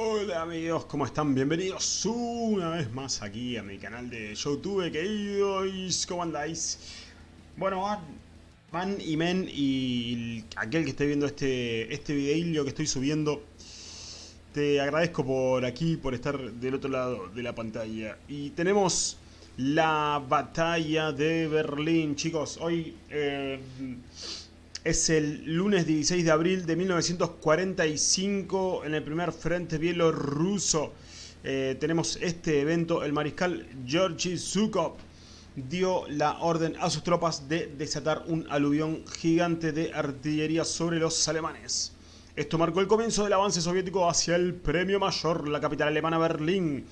Hola amigos, ¿cómo están? Bienvenidos una vez más aquí a mi canal de Youtube, queridos, ¿cómo andáis? Bueno, van y men y aquel que esté viendo este, este videillo que estoy subiendo, te agradezco por aquí, por estar del otro lado de la pantalla. Y tenemos la batalla de Berlín, chicos, hoy... Eh, es el lunes 16 de abril de 1945 en el primer frente bielorruso. Eh, tenemos este evento. El mariscal Georgi Zhukov dio la orden a sus tropas de desatar un aluvión gigante de artillería sobre los alemanes. Esto marcó el comienzo del avance soviético hacia el premio mayor, la capital alemana Berlín.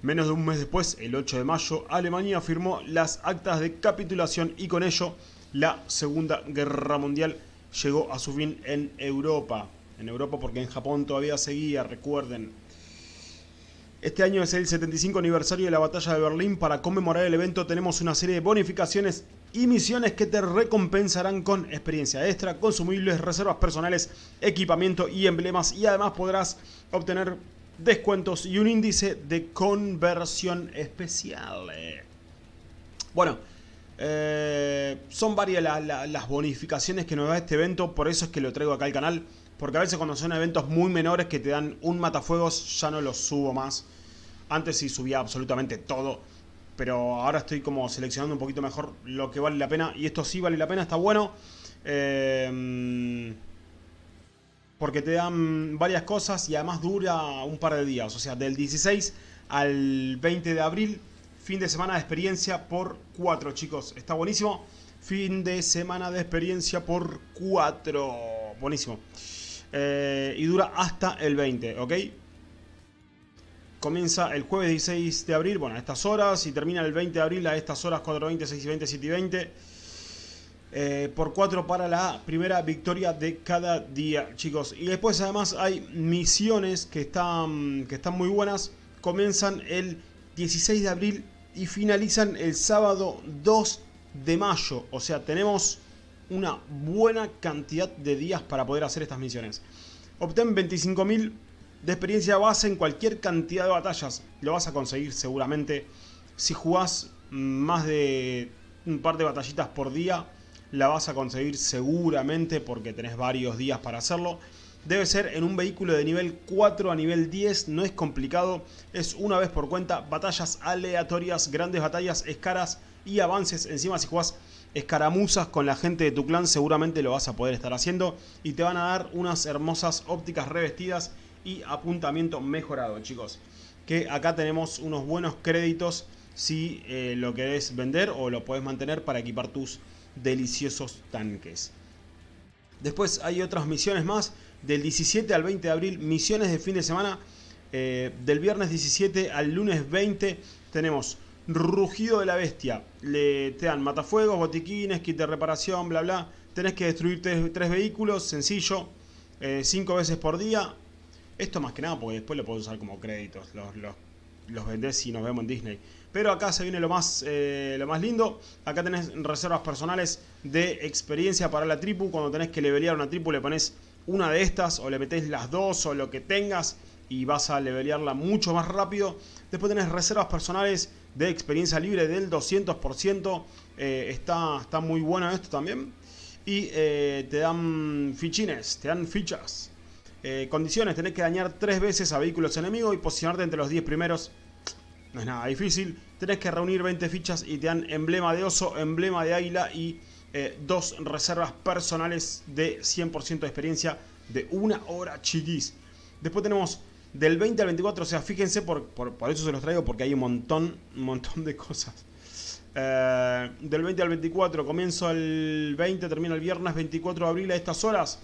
Menos de un mes después, el 8 de mayo, Alemania firmó las actas de capitulación y con ello la Segunda Guerra Mundial llegó a su fin en Europa. En Europa porque en Japón todavía seguía, recuerden. Este año es el 75 aniversario de la batalla de Berlín. Para conmemorar el evento tenemos una serie de bonificaciones y misiones que te recompensarán con experiencia extra, consumibles, reservas personales, equipamiento y emblemas. Y además podrás obtener descuentos y un índice de conversión especial. Bueno, eh, son varias las bonificaciones que nos da este evento, por eso es que lo traigo acá al canal. Porque a veces cuando son eventos muy menores que te dan un matafuegos, ya no los subo más. Antes sí subía absolutamente todo. Pero ahora estoy como seleccionando un poquito mejor lo que vale la pena. Y esto sí vale la pena, está bueno. Eh, porque te dan varias cosas y además dura un par de días. O sea, del 16 al 20 de abril Fin de semana de experiencia por 4, chicos. Está buenísimo. Fin de semana de experiencia por 4. Buenísimo. Eh, y dura hasta el 20, ¿ok? Comienza el jueves 16 de abril, bueno, a estas horas. Y termina el 20 de abril a estas horas, 4.20, 6 y 20, 7 y 20. Eh, por 4 para la primera victoria de cada día, chicos. Y después además hay misiones que están, que están muy buenas. Comienzan el 16 de abril y finalizan el sábado 2 de mayo. O sea, tenemos una buena cantidad de días para poder hacer estas misiones. Obtén 25.000 de experiencia base en cualquier cantidad de batallas. Lo vas a conseguir seguramente. Si jugás más de un par de batallitas por día, la vas a conseguir seguramente porque tenés varios días para hacerlo. Debe ser en un vehículo de nivel 4 a nivel 10, no es complicado, es una vez por cuenta, batallas aleatorias, grandes batallas, escaras y avances. Encima si jugás escaramuzas con la gente de tu clan seguramente lo vas a poder estar haciendo y te van a dar unas hermosas ópticas revestidas y apuntamiento mejorado chicos. Que acá tenemos unos buenos créditos si eh, lo querés vender o lo puedes mantener para equipar tus deliciosos tanques. Después hay otras misiones más del 17 al 20 de abril, misiones de fin de semana. Eh, del viernes 17 al lunes 20 tenemos Rugido de la Bestia. Le, te dan matafuegos, botiquines, kit de reparación, bla bla. Tenés que destruir tres, vehículos, sencillo, eh, cinco veces por día. Esto más que nada porque después lo puedes usar como créditos. Los, los, los vendés y nos vemos en Disney. Pero acá se viene lo más, eh, lo más lindo. Acá tenés reservas personales de experiencia para la tripu. Cuando tenés que levelear una tripu le pones una de estas o le metés las dos o lo que tengas y vas a levelearla mucho más rápido. Después tenés reservas personales de experiencia libre del 200%. Eh, está, está muy bueno esto también. Y eh, te dan fichines, te dan fichas. Eh, condiciones, tenés que dañar tres veces a vehículos enemigos y posicionarte entre los 10 primeros. No es nada difícil. Tenés que reunir 20 fichas y te dan emblema de oso, emblema de águila y eh, dos reservas personales de 100% de experiencia de una hora chiquis. Después tenemos del 20 al 24, o sea, fíjense, por, por, eso se los traigo, porque hay un montón, un montón de cosas. Eh, del 20 al 24, comienzo el 20, termina el viernes 24 de abril a estas horas.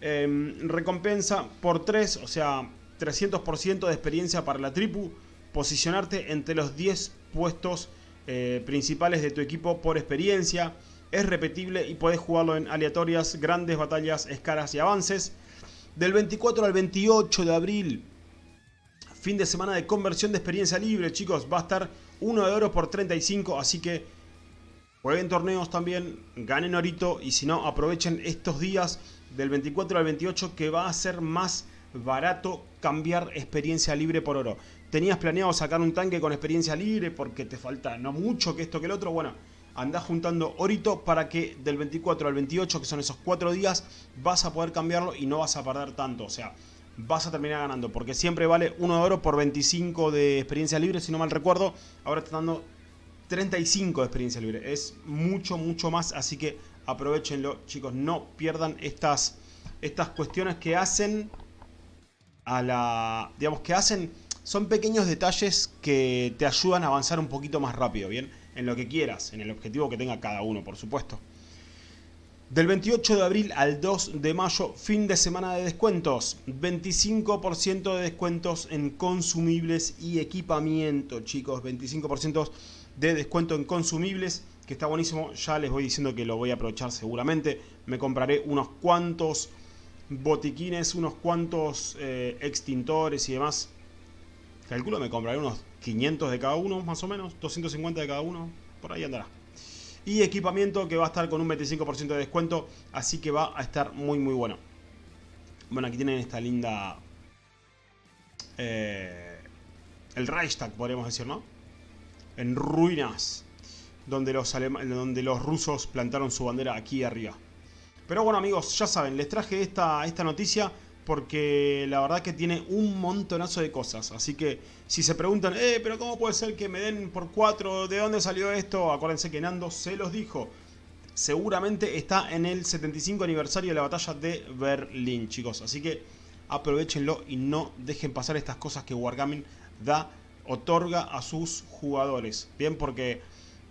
Em, recompensa por 3, o sea, 300% de experiencia para la tripu. Posicionarte entre los 10 puestos eh, principales de tu equipo por experiencia es repetible y podés jugarlo en aleatorias, grandes batallas, escaras y avances. Del 24 al 28 de abril, fin de semana de conversión de experiencia libre, chicos. Va a estar 1 de oro por 35, así que jueguen torneos también, ganen orito y si no, aprovechen estos días del 24 al 28 que va a ser más barato cambiar experiencia libre por oro. Tenías planeado sacar un tanque con experiencia libre porque te falta no mucho que esto que el otro. Bueno, andás juntando orito para que del 24 al 28, que son esos 4 días, vas a poder cambiarlo y no vas a perder tanto. O sea, vas a terminar ganando porque siempre vale 1 de oro por 25 de experiencia libre, si no mal recuerdo. Ahora está dando 35 de experiencia libre. Es mucho, mucho más, así que aprovechenlo, chicos. No pierdan estas, estas cuestiones que hacen a la... Digamos, que hacen... Son pequeños detalles que te ayudan a avanzar un poquito más rápido, ¿bien? En lo que quieras, en el objetivo que tenga cada uno, por supuesto. Del 28 de abril al 2 de mayo, fin de semana de descuentos. 25% de descuentos en consumibles y equipamiento, chicos. 25% de descuento en consumibles, que está buenísimo. Ya les voy diciendo que lo voy a aprovechar seguramente. Me compraré unos cuantos botiquines, unos cuantos eh, extintores y demás. Calculo me compraré unos 500 de cada uno, más o menos. 250 de cada uno. Por ahí andará. Y equipamiento que va a estar con un 25% de descuento. Así que va a estar muy muy bueno. Bueno, aquí tienen esta linda... Eh, el Reichstag, podríamos decir, ¿no? en ruinas, donde los, donde los rusos plantaron su bandera aquí arriba. Pero bueno amigos, ya saben, les traje esta, esta noticia porque la verdad que tiene un montonazo de cosas. Así que si se preguntan, eh, pero ¿cómo puede ser que me den por 4? ¿De dónde salió esto? Acuérdense que Nando se los dijo. Seguramente está en el 75 aniversario de la batalla de Berlín, chicos. Así que aprovechenlo y no dejen pasar estas cosas que Wargaming da otorga a sus jugadores. Bien, porque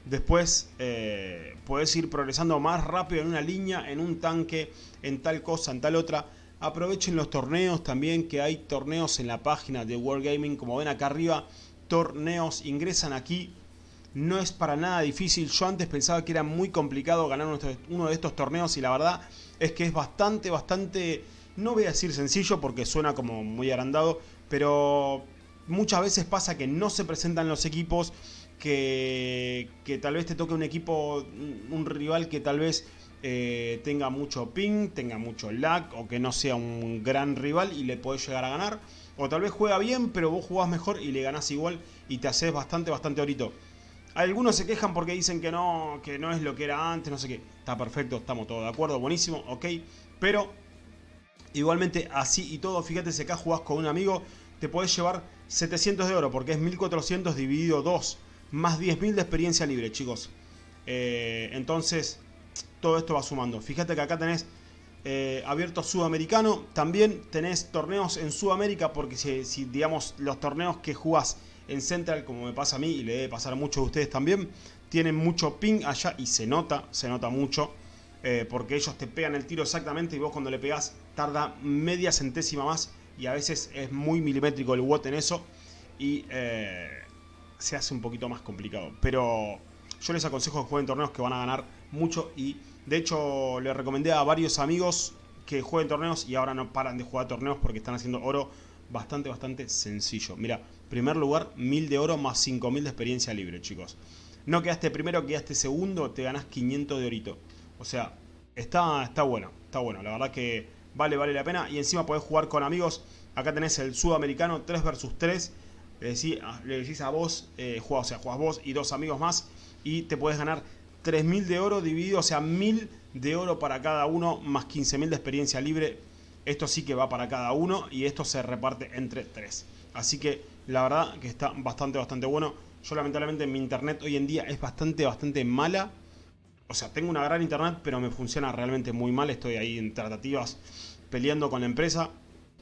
después eh, puedes ir progresando más rápido en una línea, en un tanque, en tal cosa, en tal otra. Aprovechen los torneos también, que hay torneos en la página de Wargaming, como ven acá arriba. Torneos, ingresan aquí. No es para nada difícil. Yo antes pensaba que era muy complicado ganar uno de estos torneos y la verdad es que es bastante, bastante... No voy a decir sencillo porque suena como muy agrandado, pero muchas veces pasa que no se presentan los equipos, que, tal vez te toque un equipo, un rival que tal vez eh, tenga mucho ping, tenga mucho lag o que no sea un gran rival y le podés llegar a ganar. O tal vez juega bien, pero vos jugás mejor y le ganás igual y te haces bastante, bastante ahorito. Algunos se quejan porque dicen que no, que no es lo que era antes, no sé qué. Está perfecto, estamos todos de acuerdo, buenísimo, ok. Pero igualmente así y todo, fíjate si acá jugás con un amigo, te podés llevar 700 de oro, porque es 1400 dividido 2, más 10.000 de experiencia libre, chicos. Eh, entonces, todo esto va sumando. Fíjate que acá tenés eh, abierto sudamericano, también tenés torneos en Sudamérica, porque si, digamos los torneos que jugás en Central, como me pasa a mí y le debe pasar a muchos de ustedes también, tienen mucho ping allá y se nota, se nota mucho. Eh, porque ellos te pegan el tiro exactamente y vos cuando le pegás tarda media centésima más y a veces es muy milimétrico el WOT en eso y eh, se hace un poquito más complicado. Pero yo les aconsejo que jueguen torneos que van a ganar mucho y de hecho le recomendé a varios amigos que jueguen torneos y ahora no paran de jugar torneos porque están haciendo oro bastante, bastante sencillo. Mira, primer lugar, 1000 de oro más 5000 de experiencia libre, chicos. No quedaste primero, quedaste segundo, te ganás 500 de orito. O sea, está, está bueno, está bueno. La verdad que vale, vale la pena. Y encima podés jugar con amigos. Acá tenés el sudamericano 3 versus 3. Le decís, a vos, eh, o sea, jugás vos y dos amigos más. Y te puedes ganar 3.000 de oro dividido, o sea, 1.000 de oro para cada uno, más 15.000 de experiencia libre. Esto sí que va para cada uno y esto se reparte entre 3. Así que la verdad que está bastante, bastante bueno. Yo lamentablemente mi internet hoy en día es bastante, bastante mala o sea, tengo una gran internet, pero me funciona realmente muy mal. Estoy ahí en tratativas peleando con la empresa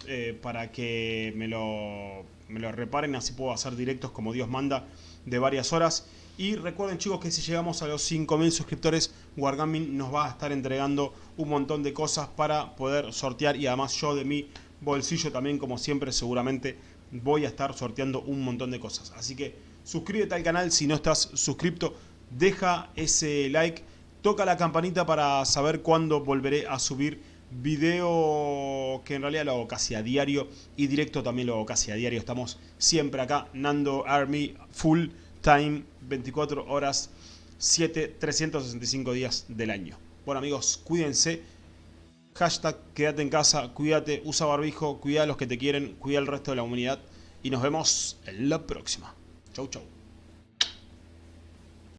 eh, para que me lo, me lo reparen. Así puedo hacer directos como Dios manda de varias horas. Y recuerden chicos que si llegamos a los 5.000 suscriptores, Wargaming nos va a estar entregando un montón de cosas para poder sortear. Y además yo de mi bolsillo también, como siempre, seguramente voy a estar sorteando un montón de cosas. Así que suscríbete al canal si no estás suscripto. Deja ese like Toca la campanita para saber cuándo volveré a subir video que en realidad lo hago casi a diario y directo también lo hago casi a diario. Estamos siempre acá, Nando Army, full time, 24 horas, 7, 365 días del año. Bueno amigos, cuídense. Hashtag quédate en casa, cuídate, usa barbijo, cuida a los que te quieren, cuida al resto de la humanidad. Y nos vemos en la próxima. Chau, chau.